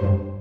thank you.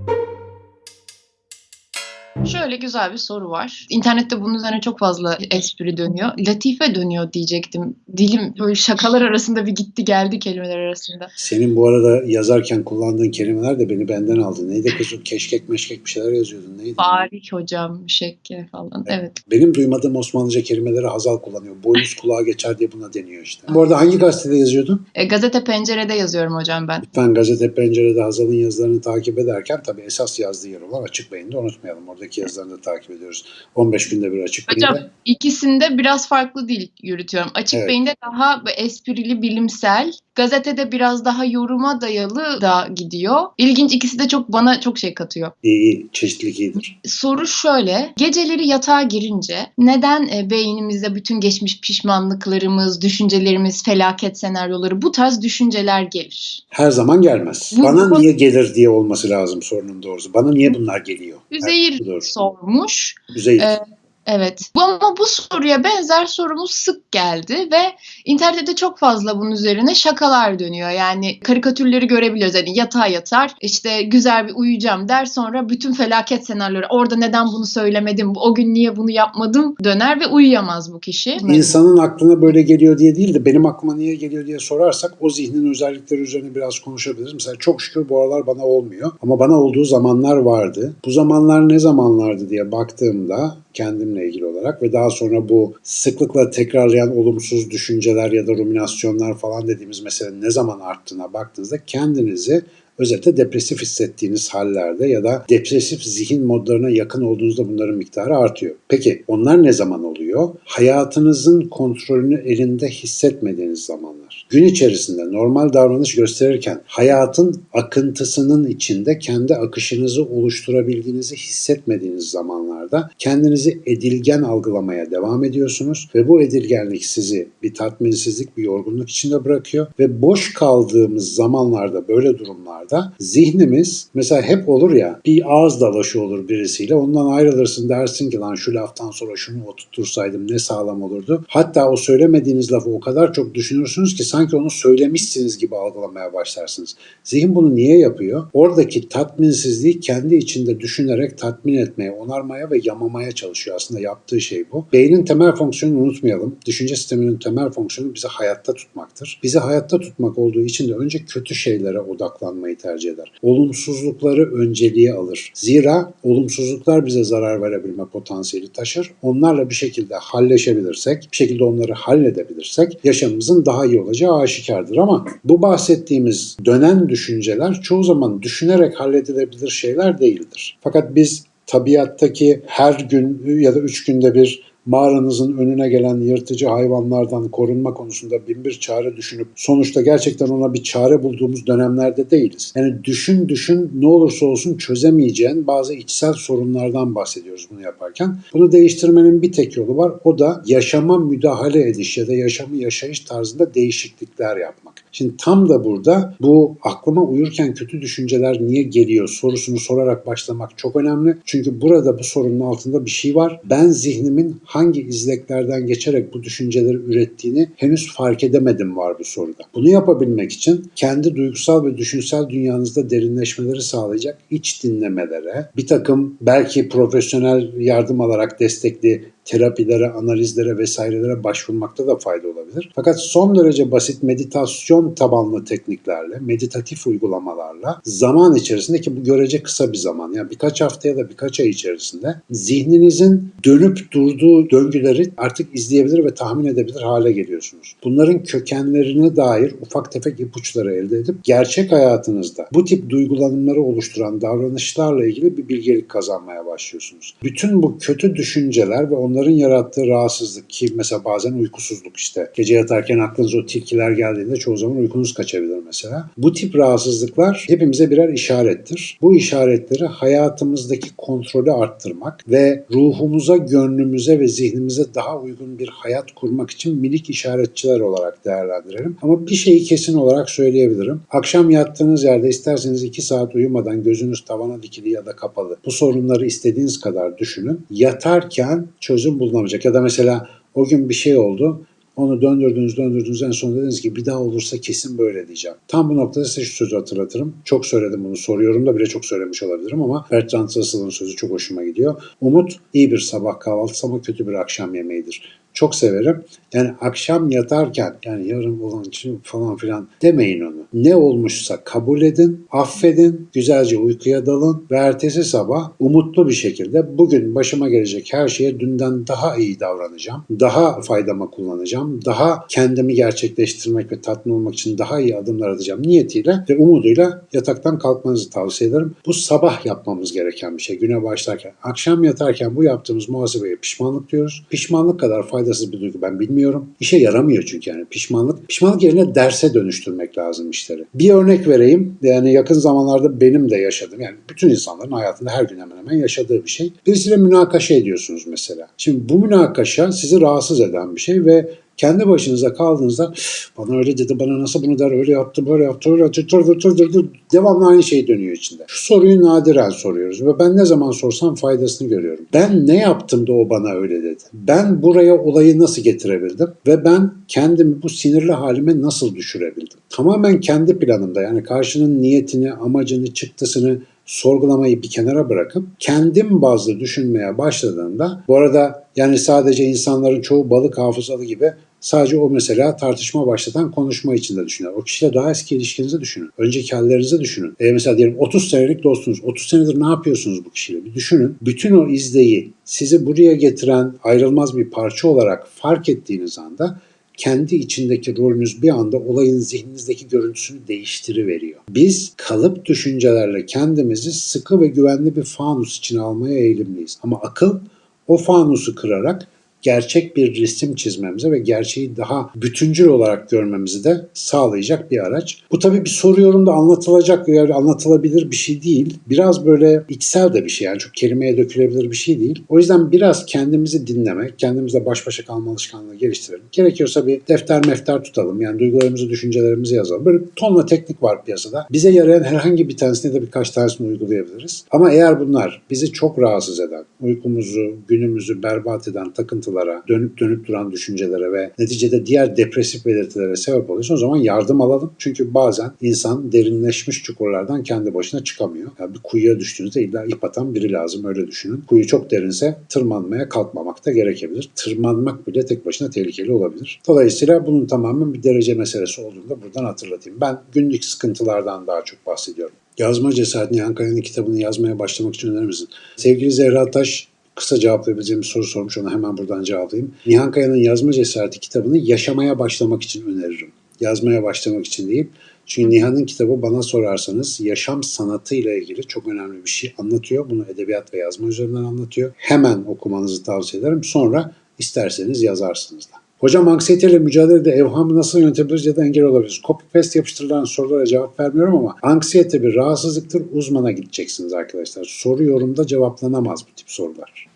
Şöyle güzel bir soru var. İnternette bunun üzerine çok fazla espri dönüyor. Latife dönüyor diyecektim. Dilim böyle şakalar arasında bir gitti geldi kelimeler arasında. Senin bu arada yazarken kullandığın kelimeler de beni benden aldı. Neydi kız o keşkek meşkek bir şeyler yazıyordun. Neydi? Tarih hocam, şekke falan. Evet. Benim duymadığım Osmanlıca kelimeleri Hazal kullanıyor. Boynuz kulağa geçer diye buna deniyor işte. Bu arada hangi gazetede yazıyordun? E, gazete pencerede yazıyorum hocam ben. Lütfen gazete pencerede Hazal'ın yazılarını takip ederken tabii esas yazdığı yer olan Açık Beyin'de unutmayalım. Oradaki yazılarını da takip ediyoruz. 15 günde bir Açık Hocam Beyin'de. ikisinde biraz farklı dil yürütüyorum. Açık Evet. beyinde daha esprili, bilimsel. Gazetede biraz daha yoruma dayalı da gidiyor. İlginç ikisi de çok bana çok şey katıyor. İyi iyi. Çeşitlilik iyidir. Soru şöyle. Geceleri yatağa girince neden e, beynimizde bütün geçmiş pişmanlıklarımız, düşüncelerimiz, felaket senaryoları bu tarz düşünceler gelir? Her zaman gelmez. Bu- Bana bu- niye gelir diye olması lazım sorunun doğrusu. Bana niye bunlar geliyor? Üzeyir. Sormuş. Üzeyir. Ee, Evet. Ama bu soruya benzer sorumuz sık geldi ve internette çok fazla bunun üzerine şakalar dönüyor. Yani karikatürleri görebiliyoruz. Hani yatağa yatar, işte güzel bir uyuyacağım der sonra bütün felaket senaryoları orada neden bunu söylemedim, o gün niye bunu yapmadım döner ve uyuyamaz bu kişi. İnsanın aklına böyle geliyor diye değil de benim aklıma niye geliyor diye sorarsak o zihnin özellikleri üzerine biraz konuşabiliriz. Mesela çok şükür bu aralar bana olmuyor ama bana olduğu zamanlar vardı. Bu zamanlar ne zamanlardı diye baktığımda kendimle ilgili olarak ve daha sonra bu sıklıkla tekrarlayan olumsuz düşünceler ya da ruminasyonlar falan dediğimiz mesele ne zaman arttığına baktığınızda kendinizi özellikle depresif hissettiğiniz hallerde ya da depresif zihin modlarına yakın olduğunuzda bunların miktarı artıyor. Peki onlar ne zaman oluyor? Hayatınızın kontrolünü elinde hissetmediğiniz zamanlar. Gün içerisinde normal davranış gösterirken hayatın akıntısının içinde kendi akışınızı oluşturabildiğinizi hissetmediğiniz zamanlarda kendinizi edilgen algılamaya devam ediyorsunuz ve bu edilgenlik sizi bir tatminsizlik, bir yorgunluk içinde bırakıyor ve boş kaldığımız zamanlarda böyle durumlarda zihnimiz mesela hep olur ya bir ağız dalaşı olur birisiyle ondan ayrılırsın dersin ki lan şu laftan sonra şunu oturtursaydım ne sağlam olurdu. Hatta o söylemediğiniz lafı o kadar çok düşünürsünüz ki sanki onu söylemişsiniz gibi algılamaya başlarsınız. Zihin bunu niye yapıyor? Oradaki tatminsizliği kendi içinde düşünerek tatmin etmeye, onarmaya ve yamamaya çalışıyor. Aslında yaptığı şey bu. Beynin temel fonksiyonunu unutmayalım. Düşünce sisteminin temel fonksiyonu bizi hayatta tutmaktır. Bizi hayatta tutmak olduğu için de önce kötü şeylere odaklanmayı tercih eder. Olumsuzlukları önceliğe alır. Zira olumsuzluklar bize zarar verebilme potansiyeli taşır. Onlarla bir şekilde halleşebilirsek, bir şekilde onları halledebilirsek yaşamımızın daha iyi olacağı aşikardır. Ama bu bahsettiğimiz dönen düşünceler çoğu zaman düşünerek halledilebilir şeyler değildir. Fakat biz tabiattaki her gün ya da üç günde bir mağaranızın önüne gelen yırtıcı hayvanlardan korunma konusunda bin bir çare düşünüp sonuçta gerçekten ona bir çare bulduğumuz dönemlerde değiliz. Yani düşün düşün ne olursa olsun çözemeyeceğin bazı içsel sorunlardan bahsediyoruz bunu yaparken. Bunu değiştirmenin bir tek yolu var. O da yaşama müdahale ediş ya da yaşamı yaşayış tarzında değişiklikler yapmak. Şimdi tam da burada bu aklıma uyurken kötü düşünceler niye geliyor sorusunu sorarak başlamak çok önemli. Çünkü burada bu sorunun altında bir şey var. Ben zihnimin hangi izleklerden geçerek bu düşünceleri ürettiğini henüz fark edemedim var bu soruda. Bunu yapabilmek için kendi duygusal ve düşünsel dünyanızda derinleşmeleri sağlayacak iç dinlemelere, bir takım belki profesyonel yardım alarak destekli terapilere, analizlere vesairelere başvurmakta da fayda olabilir. Fakat son derece basit meditasyon tabanlı tekniklerle, meditatif uygulamalarla zaman içerisinde ki bu görece kısa bir zaman yani birkaç hafta ya da birkaç ay içerisinde zihninizin dönüp durduğu döngüleri artık izleyebilir ve tahmin edebilir hale geliyorsunuz. Bunların kökenlerine dair ufak tefek ipuçları elde edip gerçek hayatınızda bu tip duygulanımları oluşturan davranışlarla ilgili bir bilgelik kazanmaya başlıyorsunuz. Bütün bu kötü düşünceler ve onların yarattığı rahatsızlık ki mesela bazen uykusuzluk işte. Gece yatarken aklınıza o tilkiler geldiğinde çoğu zaman uykunuz kaçabilir mesela. Bu tip rahatsızlıklar hepimize birer işarettir. Bu işaretleri hayatımızdaki kontrolü arttırmak ve ruhumuza, gönlümüze ve zihnimize daha uygun bir hayat kurmak için minik işaretçiler olarak değerlendirelim. Ama bir şeyi kesin olarak söyleyebilirim. Akşam yattığınız yerde isterseniz 2 saat uyumadan gözünüz tavana dikili ya da kapalı. Bu sorunları istediğiniz kadar düşünün. Yatarken çözüm bulunamayacak. Ya da mesela o gün bir şey oldu. Onu döndürdünüz döndürdünüz en son dediniz ki bir daha olursa kesin böyle diyeceğim. Tam bu noktada size şu sözü hatırlatırım. Çok söyledim bunu soruyorum da bile çok söylemiş olabilirim ama Bertrand Russell'ın sözü çok hoşuma gidiyor. Umut iyi bir sabah kahvaltısı ama kötü bir akşam yemeğidir. Çok severim. Yani akşam yatarken yani yarın olan için falan filan demeyin onu. Ne olmuşsa kabul edin, affedin, güzelce uykuya dalın ve ertesi sabah umutlu bir şekilde bugün başıma gelecek her şeye dünden daha iyi davranacağım. Daha faydama kullanacağım. Daha kendimi gerçekleştirmek ve tatmin olmak için daha iyi adımlar atacağım niyetiyle ve umuduyla yataktan kalkmanızı tavsiye ederim. Bu sabah yapmamız gereken bir şey güne başlarken. Akşam yatarken bu yaptığımız muhasebeye pişmanlık diyoruz. Pişmanlık kadar faydasız bir duygu ben bilmiyorum. İşe yaramıyor çünkü yani pişmanlık. Pişmanlık yerine derse dönüştürmek lazım işleri. Bir örnek vereyim. Yani yakın zamanlarda benim de yaşadığım yani bütün insanların hayatında her gün hemen hemen yaşadığı bir şey. Birisiyle münakaşa ediyorsunuz mesela. Şimdi bu münakaşa sizi rahatsız eden bir şey ve kendi başınıza kaldığınızda bana öyle dedi, bana nasıl bunu der, öyle yaptı, böyle yaptı, öyle yaptı, tır tır tır tır tır. devamlı aynı şey dönüyor içinde. Şu soruyu nadiren soruyoruz ve ben ne zaman sorsam faydasını görüyorum. Ben ne yaptım da o bana öyle dedi? Ben buraya olayı nasıl getirebildim? Ve ben kendimi bu sinirli halime nasıl düşürebildim? Tamamen kendi planımda yani karşının niyetini, amacını, çıktısını sorgulamayı bir kenara bırakıp kendim bazlı düşünmeye başladığımda bu arada yani sadece insanların çoğu balık hafızalı gibi sadece o mesela tartışma başlatan konuşma içinde düşünüyor. O kişiyle daha eski ilişkinizi düşünün. Önceki hallerinizi düşünün. E mesela diyelim 30 senelik dostunuz. 30 senedir ne yapıyorsunuz bu kişiyle? Bir düşünün. Bütün o izleyi sizi buraya getiren ayrılmaz bir parça olarak fark ettiğiniz anda kendi içindeki rolünüz bir anda olayın zihninizdeki görüntüsünü değiştiriveriyor. Biz kalıp düşüncelerle kendimizi sıkı ve güvenli bir fanus içine almaya eğilimliyiz. Ama akıl o fanusu kırarak gerçek bir resim çizmemize ve gerçeği daha bütüncül olarak görmemizi de sağlayacak bir araç. Bu tabii bir soru yorumda anlatılacak veya anlatılabilir bir şey değil. Biraz böyle içsel de bir şey yani çok kelimeye dökülebilir bir şey değil. O yüzden biraz kendimizi dinlemek, kendimizle baş başa kalma alışkanlığı geliştirelim. Gerekiyorsa bir defter mefter tutalım. Yani duygularımızı, düşüncelerimizi yazalım. Böyle tonla teknik var piyasada. Bize yarayan herhangi bir tanesini de birkaç tanesini uygulayabiliriz. Ama eğer bunlar bizi çok rahatsız eden, uykumuzu, günümüzü berbat eden takıntılar sıkıntılara, dönüp dönüp duran düşüncelere ve neticede diğer depresif belirtilere sebep oluyorsa o zaman yardım alalım. Çünkü bazen insan derinleşmiş çukurlardan kendi başına çıkamıyor. Yani bir kuyuya düştüğünüzde illa ip atan biri lazım öyle düşünün. Kuyu çok derinse tırmanmaya kalkmamak da gerekebilir. Tırmanmak bile tek başına tehlikeli olabilir. Dolayısıyla bunun tamamen bir derece meselesi olduğunu da buradan hatırlatayım. Ben günlük sıkıntılardan daha çok bahsediyorum. Yazma Cesareti Nihan Kaya'nın kitabını yazmaya başlamak için önerir misin? Sevgili Zehra Taş kısa cevaplayabileceğim bir soru sormuş. Ona hemen buradan cevaplayayım. Nihan Kaya'nın Yazma Cesareti kitabını yaşamaya başlamak için öneririm. Yazmaya başlamak için değil. Çünkü Nihan'ın kitabı bana sorarsanız yaşam sanatı ile ilgili çok önemli bir şey anlatıyor. Bunu edebiyat ve yazma üzerinden anlatıyor. Hemen okumanızı tavsiye ederim. Sonra isterseniz yazarsınız da. Hocam anksiyeteyle mücadelede evhamı nasıl yönetebiliriz ya da engel olabiliriz? Copy paste yapıştırılan sorulara cevap vermiyorum ama anksiyete bir rahatsızlıktır. Uzmana gideceksiniz arkadaşlar. Soru yorumda cevaplanamaz bu tip sorular.